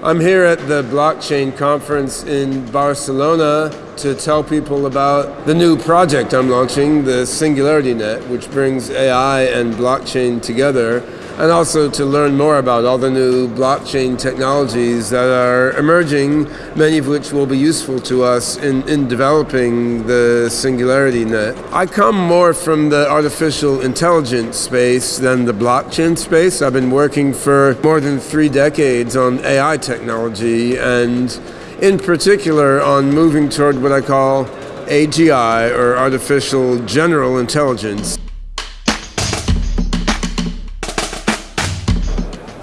I'm here at the blockchain conference in Barcelona to tell people about the new project I'm launching, the Singularity Net, which brings AI and blockchain together and also to learn more about all the new blockchain technologies that are emerging, many of which will be useful to us in, in developing the Singularity Net. I come more from the artificial intelligence space than the blockchain space. I've been working for more than three decades on AI technology and in particular on moving toward what I call AGI, or Artificial General Intelligence.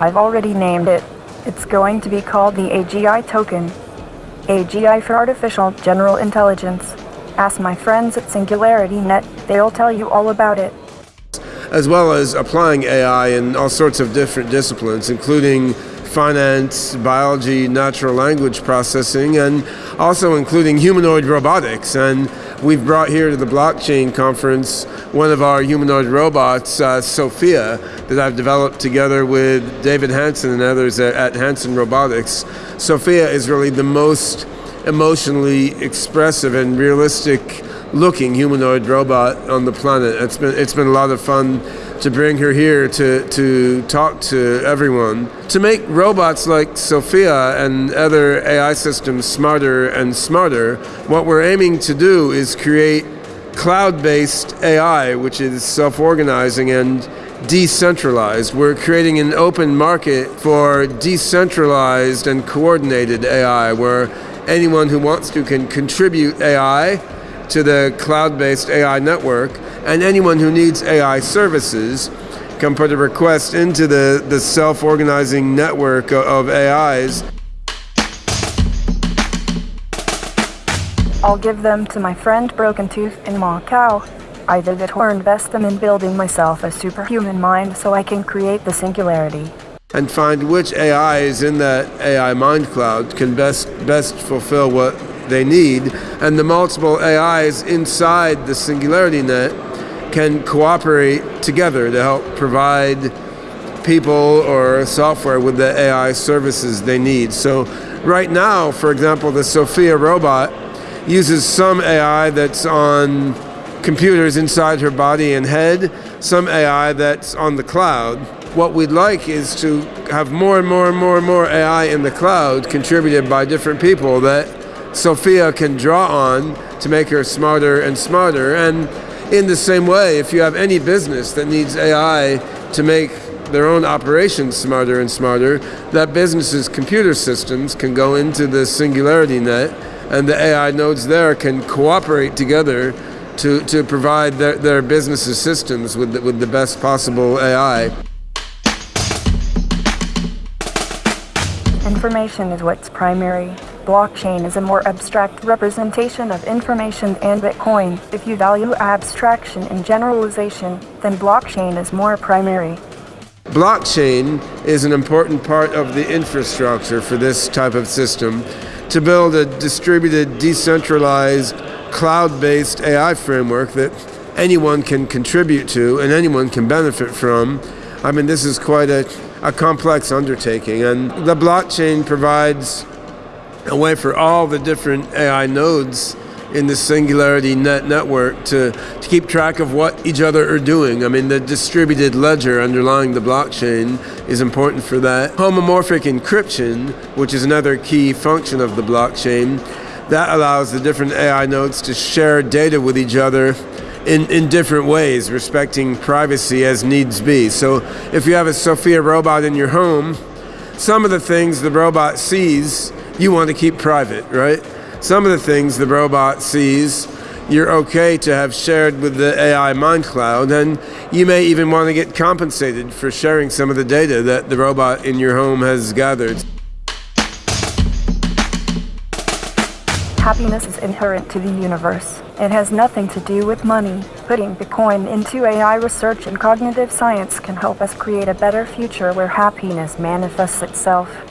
I've already named it. It's going to be called the AGI token. AGI for Artificial General Intelligence. Ask my friends at Singularity Net, they'll tell you all about it. As well as applying AI in all sorts of different disciplines, including finance, biology, natural language processing, and also including humanoid robotics. And we've brought here to the blockchain conference one of our humanoid robots, uh, Sophia, that I've developed together with David Hanson and others at, at Hanson Robotics. Sophia is really the most emotionally expressive and realistic looking humanoid robot on the planet. It's been, it's been a lot of fun to bring her here to, to talk to everyone. To make robots like Sophia and other AI systems smarter and smarter, what we're aiming to do is create cloud-based AI, which is self-organizing and decentralized. We're creating an open market for decentralized and coordinated AI, where anyone who wants to can contribute AI to the cloud-based AI network, and anyone who needs AI services can put a request into the, the self-organizing network of AIs. I'll give them to my friend Broken Tooth in Macau. Either that or invest them in building myself a superhuman mind so I can create the singularity. And find which AIs in that AI mind cloud can best, best fulfill what they need, and the multiple AIs inside the Singularity Net can cooperate together to help provide people or software with the AI services they need. So right now, for example, the Sophia robot uses some AI that's on computers inside her body and head, some AI that's on the cloud. What we'd like is to have more and more and more and more AI in the cloud contributed by different people that Sophia can draw on to make her smarter and smarter. And in the same way, if you have any business that needs AI to make their own operations smarter and smarter, that business's computer systems can go into the Singularity Net and the AI nodes there can cooperate together to, to provide their, their business's systems with the, with the best possible AI. Information is what's primary blockchain is a more abstract representation of information and Bitcoin. If you value abstraction and generalization, then blockchain is more primary. Blockchain is an important part of the infrastructure for this type of system to build a distributed, decentralized, cloud-based AI framework that anyone can contribute to and anyone can benefit from. I mean, this is quite a, a complex undertaking, and the blockchain provides a way for all the different AI nodes in the Singularity Net network to, to keep track of what each other are doing. I mean, the distributed ledger underlying the blockchain is important for that. Homomorphic encryption, which is another key function of the blockchain, that allows the different AI nodes to share data with each other in, in different ways, respecting privacy as needs be. So if you have a Sophia robot in your home, some of the things the robot sees you want to keep private, right? Some of the things the robot sees, you're okay to have shared with the AI mind cloud, and you may even want to get compensated for sharing some of the data that the robot in your home has gathered. Happiness is inherent to the universe. It has nothing to do with money. Putting Bitcoin into AI research and cognitive science can help us create a better future where happiness manifests itself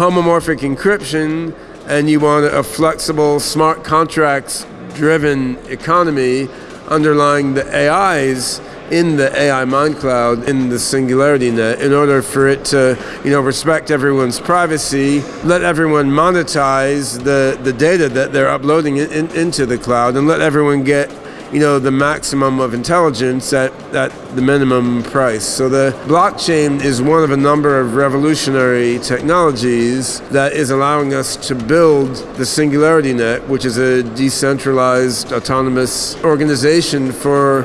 homomorphic encryption and you want a flexible smart contracts driven economy underlying the AIs in the AI mind cloud, in the singularity net, in order for it to, you know, respect everyone's privacy, let everyone monetize the, the data that they're uploading in, into the cloud, and let everyone get you know, the maximum of intelligence at, at the minimum price. So the blockchain is one of a number of revolutionary technologies that is allowing us to build the Singularity Net, which is a decentralized autonomous organization for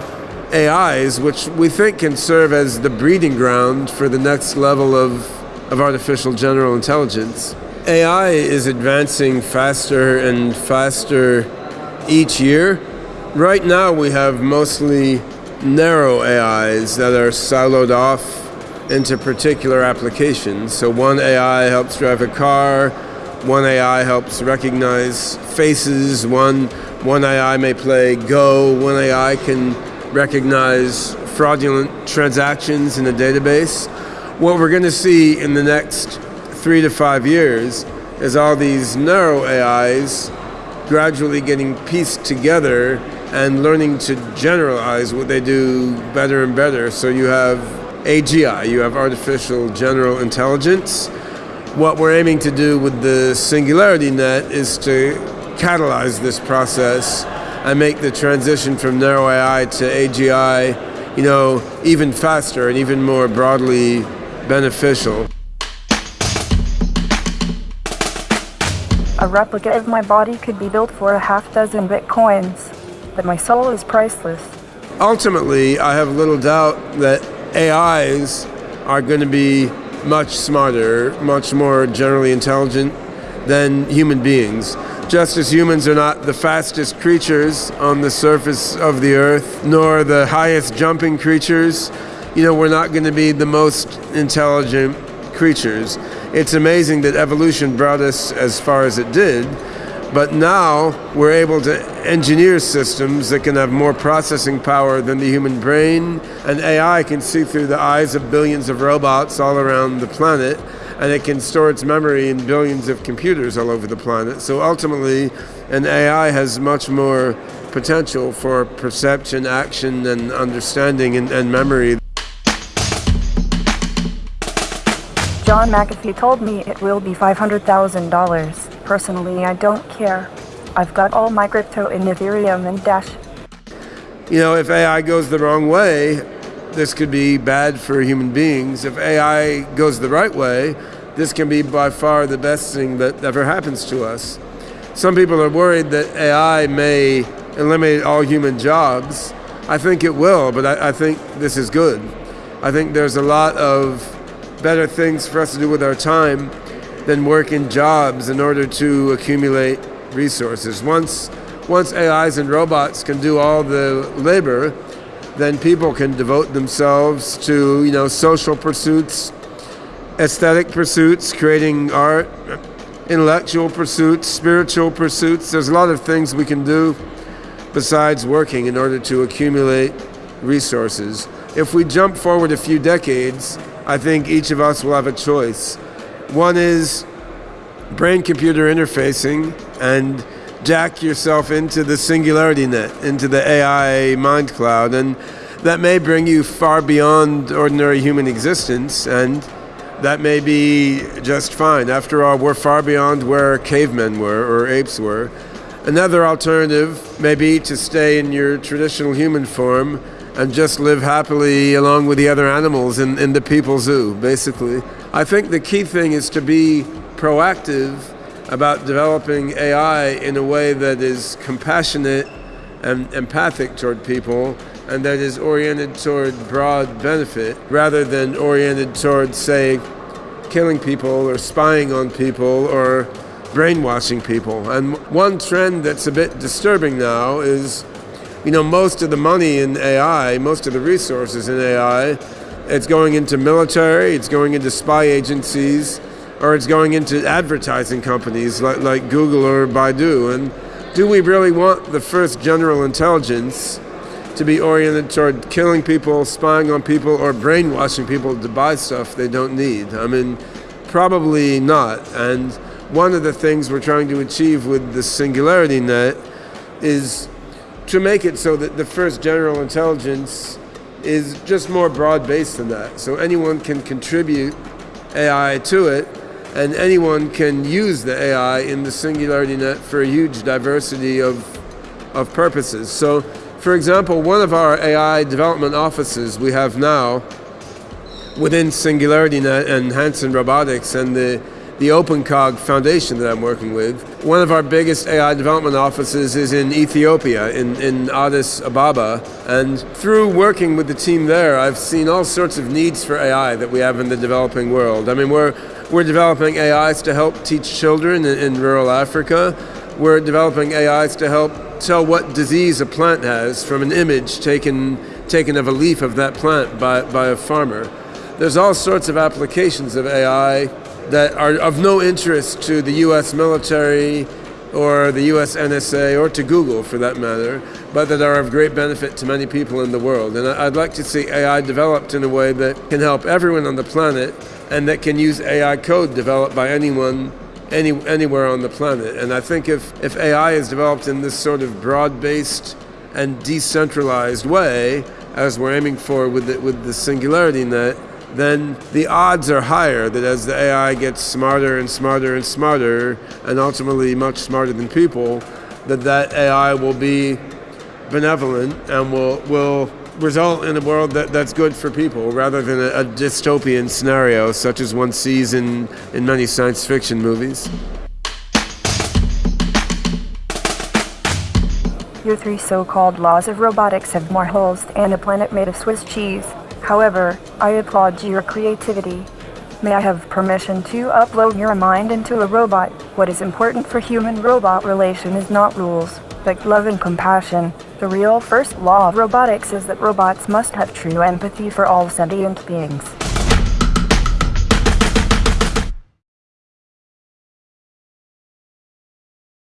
AIs, which we think can serve as the breeding ground for the next level of, of artificial general intelligence. AI is advancing faster and faster each year. Right now we have mostly narrow AIs that are siloed off into particular applications. So one AI helps drive a car, one AI helps recognize faces, one, one AI may play Go, one AI can recognize fraudulent transactions in a database. What we're going to see in the next three to five years is all these narrow AIs gradually getting pieced together and learning to generalize what they do better and better. So you have AGI, you have artificial general intelligence. What we're aiming to do with the Singularity Net is to catalyze this process and make the transition from narrow AI to AGI, you know, even faster and even more broadly beneficial. A replica of my body could be built for a half dozen bitcoins but my soul is priceless. Ultimately, I have little doubt that AIs are going to be much smarter, much more generally intelligent than human beings. Just as humans are not the fastest creatures on the surface of the earth, nor the highest jumping creatures, you know, we're not going to be the most intelligent creatures. It's amazing that evolution brought us as far as it did, but now we're able to engineer systems that can have more processing power than the human brain, and AI can see through the eyes of billions of robots all around the planet, and it can store its memory in billions of computers all over the planet. So ultimately, an AI has much more potential for perception, action, and understanding and, and memory. John McAfee told me it will be $500,000. Personally, I don't care. I've got all my crypto in Ethereum and Dash. You know, if AI goes the wrong way, this could be bad for human beings. If AI goes the right way, this can be by far the best thing that ever happens to us. Some people are worried that AI may eliminate all human jobs. I think it will, but I, I think this is good. I think there's a lot of better things for us to do with our time than work in jobs in order to accumulate resources. Once, once AIs and robots can do all the labor, then people can devote themselves to you know social pursuits, aesthetic pursuits, creating art, intellectual pursuits, spiritual pursuits. There's a lot of things we can do besides working in order to accumulate resources. If we jump forward a few decades, I think each of us will have a choice. One is brain computer interfacing and jack yourself into the singularity net, into the AI mind cloud. And that may bring you far beyond ordinary human existence, and that may be just fine. After all, we're far beyond where cavemen were or apes were. Another alternative may be to stay in your traditional human form and just live happily along with the other animals in, in the people zoo, basically. I think the key thing is to be proactive about developing AI in a way that is compassionate and empathic toward people and that is oriented toward broad benefit rather than oriented toward, say, killing people or spying on people or brainwashing people. And one trend that's a bit disturbing now is, you know, most of the money in AI, most of the resources in AI it's going into military, it's going into spy agencies, or it's going into advertising companies like, like Google or Baidu. And do we really want the first general intelligence to be oriented toward killing people, spying on people, or brainwashing people to buy stuff they don't need? I mean, probably not. And one of the things we're trying to achieve with the Singularity Net is to make it so that the first general intelligence is just more broad based than that. So anyone can contribute AI to it, and anyone can use the AI in the Singularity Net for a huge diversity of, of purposes. So, for example, one of our AI development offices we have now within Singularity Net and Hanson Robotics and the the OpenCog Foundation that I'm working with. One of our biggest AI development offices is in Ethiopia, in, in Addis Ababa. And through working with the team there, I've seen all sorts of needs for AI that we have in the developing world. I mean, we're, we're developing AIs to help teach children in, in rural Africa. We're developing AIs to help tell what disease a plant has from an image taken, taken of a leaf of that plant by, by a farmer. There's all sorts of applications of AI that are of no interest to the US military or the US NSA or to Google for that matter, but that are of great benefit to many people in the world. And I'd like to see AI developed in a way that can help everyone on the planet and that can use AI code developed by anyone any, anywhere on the planet. And I think if, if AI is developed in this sort of broad based and decentralized way, as we're aiming for with the, with the Singularity Net, then the odds are higher that as the AI gets smarter and smarter and smarter, and ultimately much smarter than people, that that AI will be benevolent and will will result in a world that, that's good for people rather than a, a dystopian scenario such as one sees in, in many science fiction movies. Your three so-called laws of robotics have more holes than a planet made of Swiss cheese. However, I applaud your creativity. May I have permission to upload your mind into a robot? What is important for human-robot relation is not rules, but love and compassion. The real first law of robotics is that robots must have true empathy for all sentient beings.